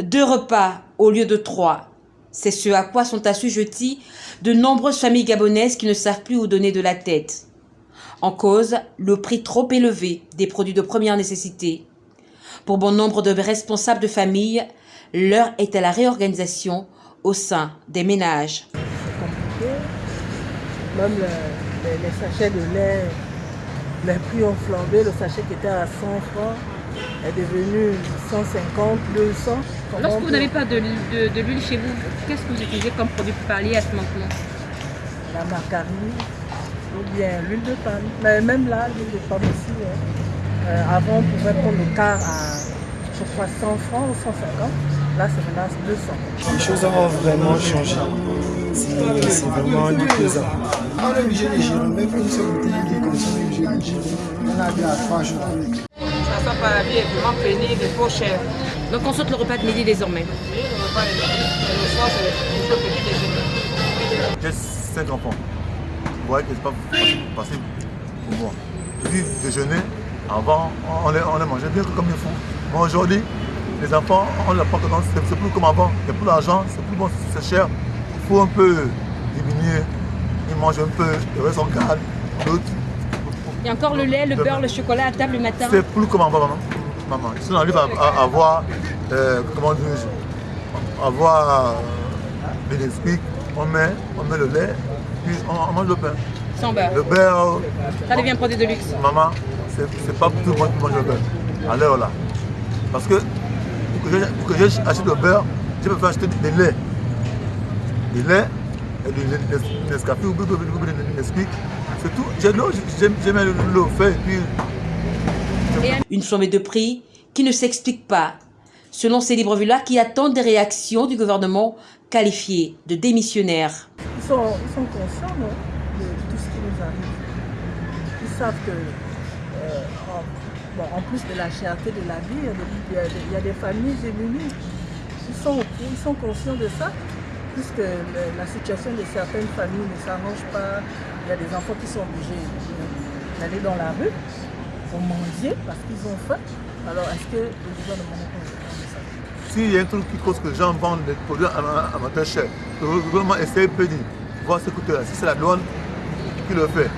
Deux repas au lieu de trois. C'est ce à quoi sont assujetties de nombreuses familles gabonaises qui ne savent plus où donner de la tête. En cause, le prix trop élevé des produits de première nécessité. Pour bon nombre de responsables de famille, l'heure est à la réorganisation au sein des ménages. Compliqué. Même le- les, les sachets de lait, les prix ont flambé. Le sachet qui était à 100 francs est devenu 150, 200. Comment Lorsque vous peut- n'avez pas de, de- de l'huile chez vous, qu'est-ce que vous utilisez comme produit pour pallier à ce manquement La margarine ou bien l'huile de palme. Mais même là, l'huile de palme aussi. hein. Euh, avant, on pouvait prendre le quart à, je crois, 100 francs ou 150. Là, c'est maintenant 200. Les choses ont vraiment changé. C'est c'est vraiment déplaisant. On est obligé de gérer, même une seule bouteille de consomme, on est obligé de gérer. On a trois jours. Ça pas la vie est vraiment pénible et trop cher. Donc on saute le repas de midi désormais. Oui, le repas est et le soir, c'est le petit déjeuner. J'ai cinq enfants? Vous voyez que c'est pas facile pour moi. Puis déjeuner, avant, on les, on les mangeait bien comme il faut. Mais aujourd'hui, les enfants, on pas tendance, c'est c'est plus comme avant. Il n'y a plus d'argent, c'est plus bon, c'est cher. Il faut un peu diminuer. Ils mangent un peu, le reste on garde. L'autre, Il y a encore le lait, le beurre, le chocolat à table le matin. c'est plus comme maman? maman. Si on arrive à, à avoir, euh, comment dire, avoir euh, des on met, on met le lait, puis on, on mange le pain. Sans beurre. Le beurre, Ça devient un produit de luxe. maman, c'est pas tout le monde qui mange le beurre à l'heure là. Parce que pour que pour j'achète le beurre, je peux faire acheter des laits. Des laits et du Nes- Nescafé ou Nesquik. C'est tout. J'aime fait et puis Une flambée de prix qui ne s'explique pas, selon ces Librevillars qui attendent des réactions du gouvernement qualifié de démissionnaire. Ils sont, ils sont conscients non, de tout ce qui nous arrive. Ils savent que, euh, en, bon, en plus de la cherté de la vie, il y a des, il y a des- il y a des familles démunies. Ils sont, ils sont conscients de ça, puisque la situation de certaines familles ne s'arrange pas. Il y a des enfants qui sont obligés d'aller dans la rue pour mendier parce qu'ils ont faim. Alors, est-ce que le gouvernement de ça? S'il y a un truc qui cause que les gens vendent des produits à, matin cher, le gouvernement essaie de dire, voir ce coût là. Si c'est la douane qui le fait,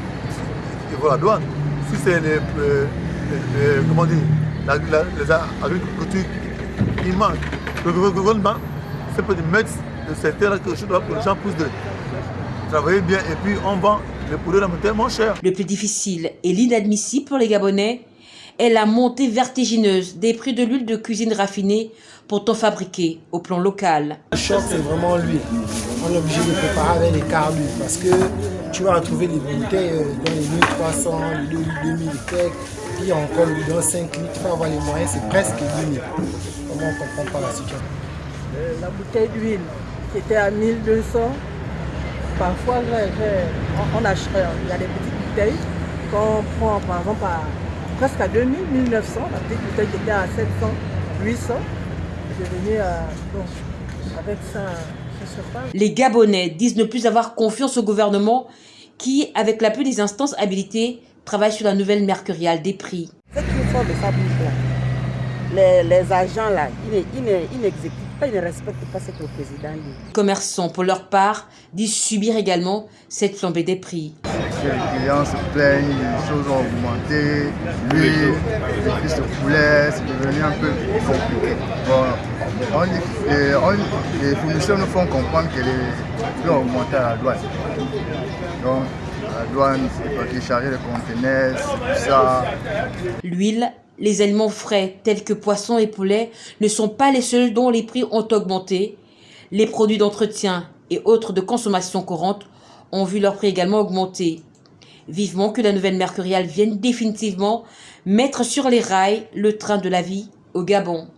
il faut la douane. Si c'est les, euh, les- les- comment dire, les agricultures qui manquent, le gouvernement, c'est peut mettre le secteur que je dois que les gens puissent de travailler bien et puis on vend les à matin moins cher. Le plus difficile et l'inadmissible pour les Gabonais est la montée vertigineuse des prix de l'huile de cuisine raffinée pourtant fabriquée au plan local. Le choc, c'est vraiment l'huile. On est obligé de préparer avec les quarts d'huile parce que tu vas retrouver des bouteilles euh, dans les 1300, les 2000 et quelques, puis encore le bidon 5 litres, tu vas avoir les moyens, c'est presque 10 000. Comment on comprend pas la situation? Euh, la bouteille d'huile qui était à 1200. Parfois, j'ai- j'ai- on, on achète, euh, il y a des petites bouteilles qu'on prend par exemple à presque à 2000, 1900. La petite bouteille qui était à 700, 800. J'ai venu à. Bon, avec ça, je sais pas. Les Gabonais disent ne plus avoir confiance au gouvernement qui, avec l'appui des instances habilitées, travaille sur la nouvelle mercuriale des prix. Cette histoire de ça bouge là. Les, les agents là, ils ils ils n'exécutent ils ne respectent pas ce que le président dit. Les commerçants, pour leur part, disent subir également cette flambée des prix. Les clients se plaignent, les choses ont augmenté, l'huile, les fils de poulet, c'est devenu un peu compliqué. Bon, on et on- les fournisseurs nous font comprendre que les prix ont augmenté à la douane. Donc, à la douane, c'est pas qui charger les conteneurs, c'est tout ça. L'huile, les aliments frais tels que poissons et poulets ne sont pas les seuls dont les prix ont augmenté. Les produits d'entretien et autres de consommation courante ont vu leur prix également augmenter. Vivement que la nouvelle mercuriale vienne définitivement mettre sur les rails le train de la vie au Gabon.